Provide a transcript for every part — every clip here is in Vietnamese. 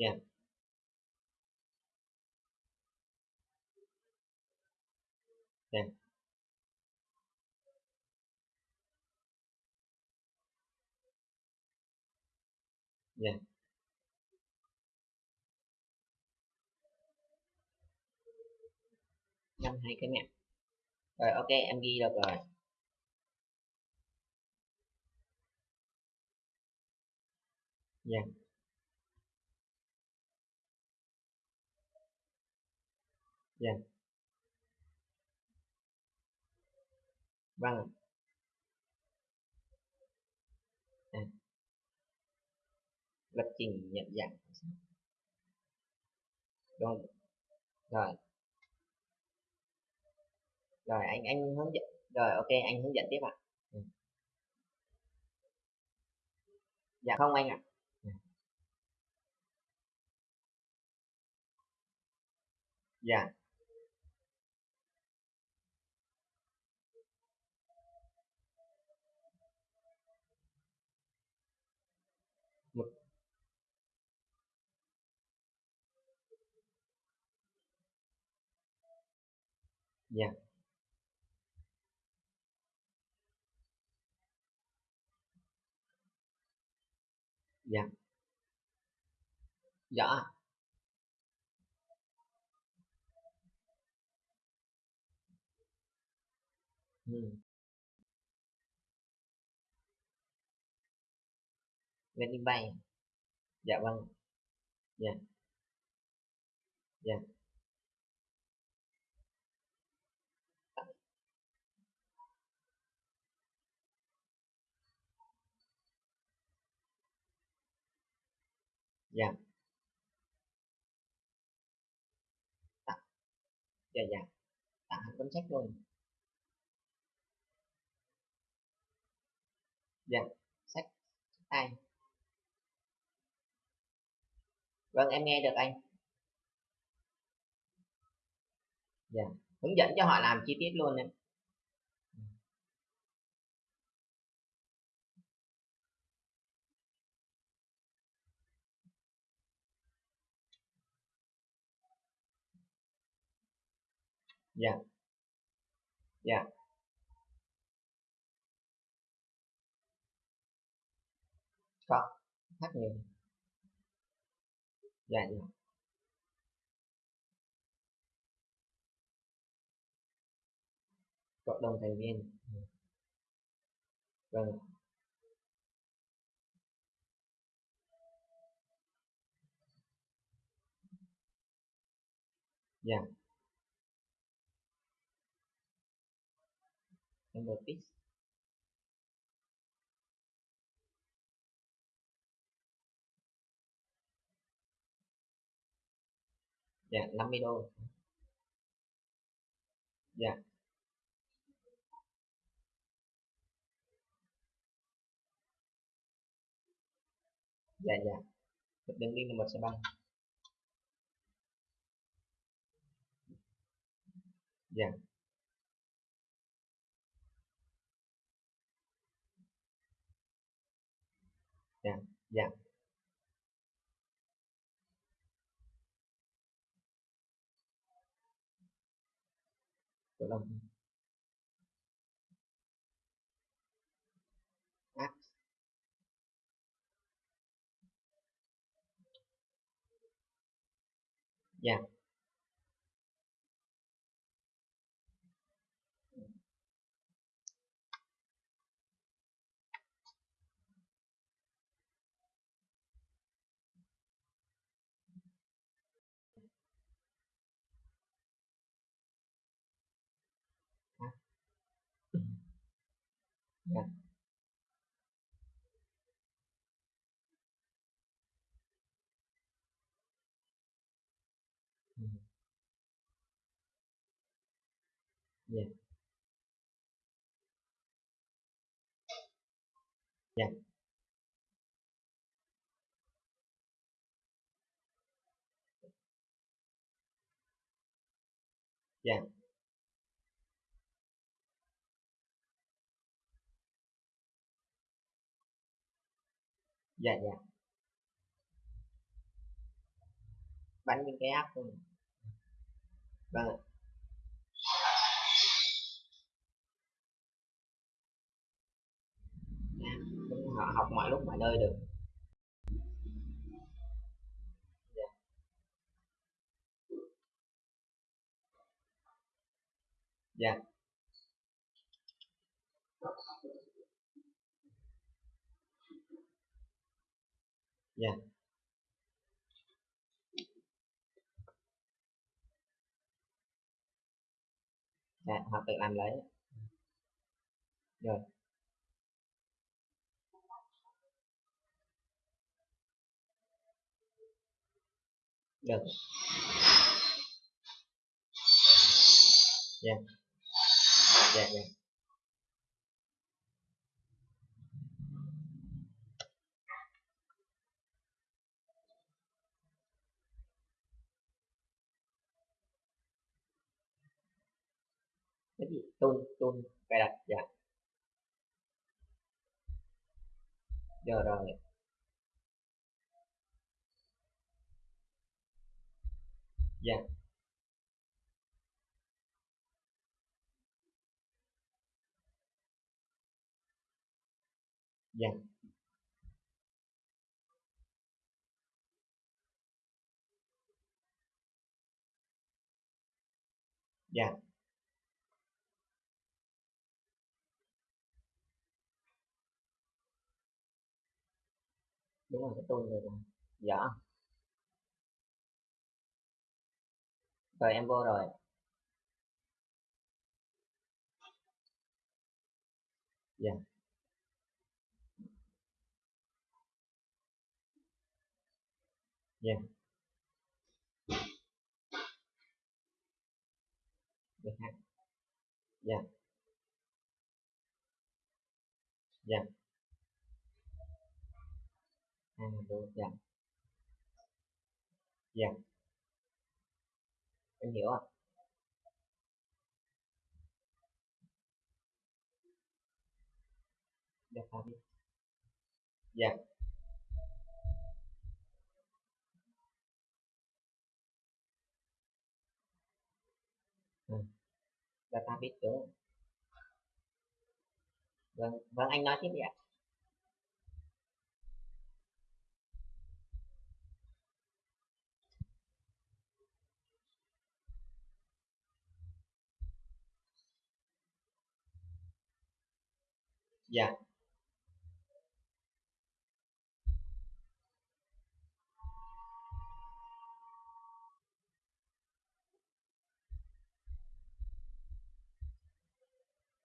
yeah yeah yeah năm hai cái mẹ rồi ok em ghi được rồi. Dạ. Dạ. Vâng. À. lập trình nhận dạng. Rồi. Rồi. Rồi, anh anh hướng dẫn. Rồi, ok, anh hướng dẫn tiếp ạ. Ừ. dạ không anh ạ. À. dạ. dạ một dạ. Dạ. Rõ ừ. landing bay, dạ vâng. Dạ. Dạ. Dạ. Dạ. Dạ dạ. Tặng hẳn cuốn sách luôn. Dạ sách tay vâng em nghe được anh. Dạ hướng dẫn cho họ làm chi tiết luôn đấy. Dạ. Dạ. Có khác nhiều. Dạ dạ. Cộng đồng thành viên. Vâng. Dạ. Membership dạ 50 đô. Dạ. Dạ dạ. Một đường link là sẽ băng. Dạ. Dạ dạ. Cổ đông app dạ dạ dạ dạ dạ dạ dạ. Bắn những cái app luôn, vâng ạ. Dạ, họ học mọi lúc mọi nơi được. Dạ. Dạ. Dạ. Dạ họ tự làm lấy. Rồi. Được. Dạ. Dạ dạ. Cái gì? Tôn tôn cài đặt dạ. Giờ rồi. Dạ. Dạ. Dạ. Đúng rồi cái tôi rồi dạ rồi em vô rồi. Dạ. Dạ. Được ha dạ. Dạ. dạ à đúng dạ. Dạ. Em hiểu ạ. Dạ phải đi. Dạ. Ừ. Dạ, data biết đúng không? vâng vâng anh nói tiếp đi ạ. Dạ.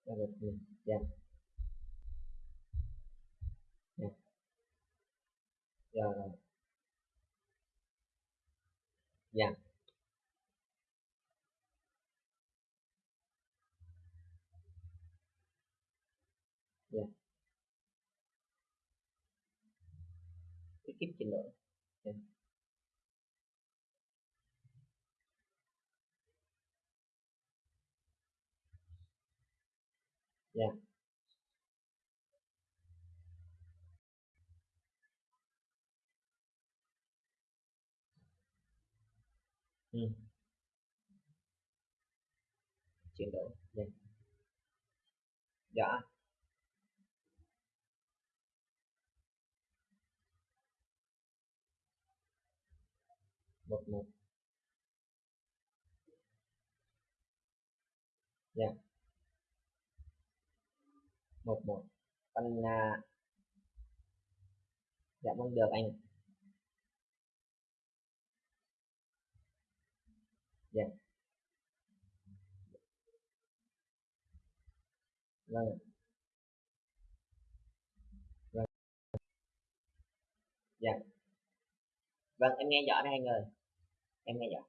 dạ yeah. được dạ. Dạ. Dạ dạ. Lượng yeah. Dạ. Dạ. ừ. chuyển đổi yeah. dạ, dạ. Một một. Dạ. Một một. Con à, dạ vâng được anh dạ. Vâng vâng dạ. Vâng em nghe rõ đây anh ơi em nghe rõ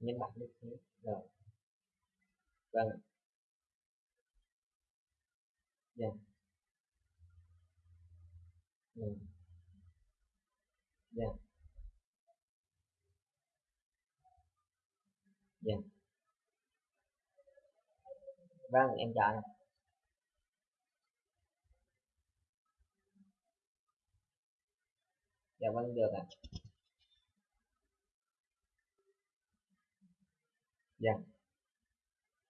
nhân bản như thế rồi. Vâng. Ạ. dạ. Ừ. dạ. Dạ. Vâng em chào anh dạ vâng được ạ. Dạ.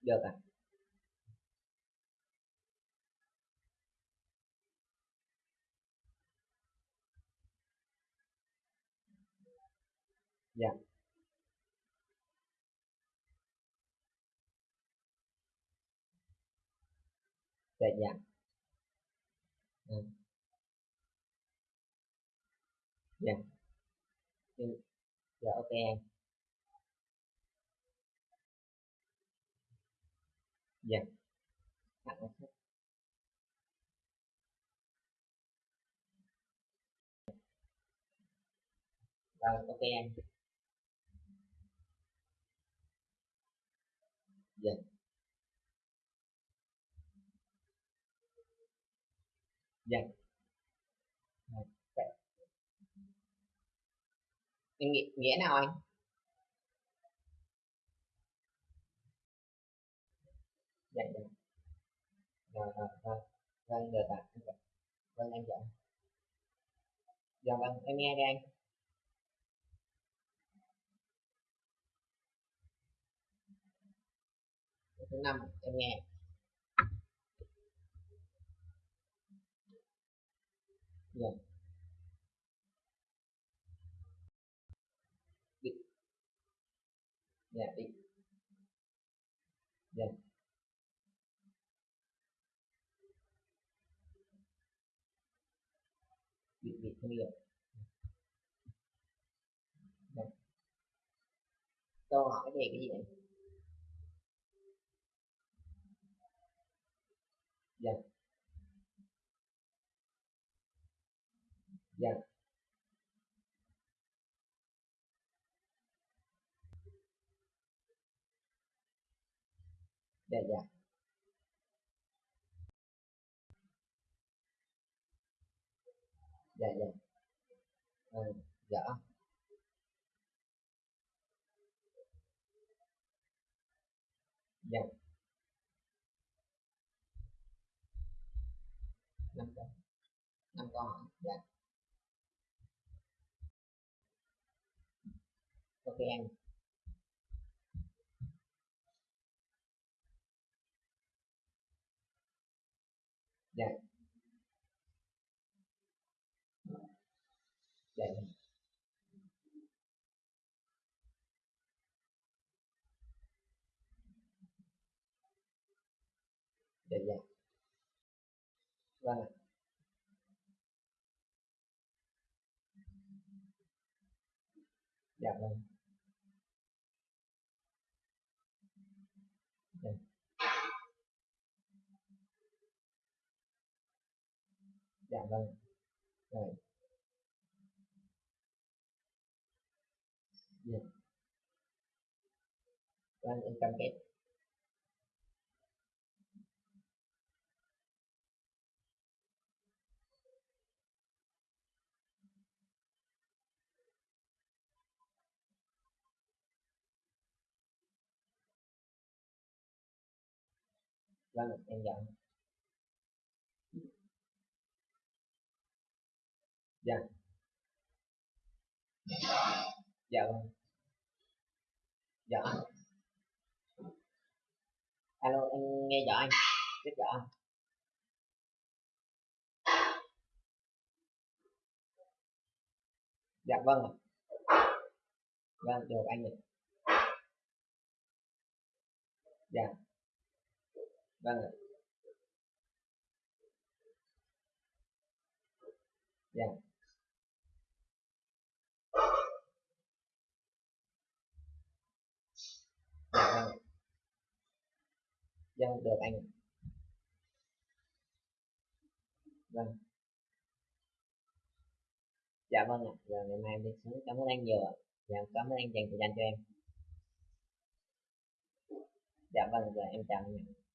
Được ạ. Dạ. Dạ dạ. Dạ. Dạ ok em. Dạ. Tặng sách ok em. Dạ. Dạ Rồi, vậy. Em nghĩa, nghĩa nào anh? Dạ dạ. Rồi rồi rồi vâng được ạ Dạ. vâng, dạ, dạ. vâng anh dạ. Dạ vâng. Em nghe đây anh. Dạ, thứ năm em nghe. Dạ. yeah. Dạ đi, dạ. Bị bị thương hiệu dạ. câu hỏi về cái gì anh dạ. Dạ. Dạ dạ. Dạ dạ. Ừ, dạ. Dạ. Năm câu năm câu hỏi dạ. Ok em dạ dạ. Dạ dạ. Vâng dạ vâng. Dạ, dạ vâng. Rồi dạ vâng em cam kết vâng ạ, em dạ. Dạ. Dạ vâng. dạ alo, em nghe rõ anh rất rõ dạ vâng ạ. vâng được, anh ạ. dạ vâng ạ. dạ dạ vâng ạ vâng được anh vâng. Dạ vâng ạ. Giờ ngày mai em đi xuống. Cảm ơn anh nhiều ạ. Dạ cảm ơn anh dành thời gian cho em. Dạ vâng giờ em chào anh ạ.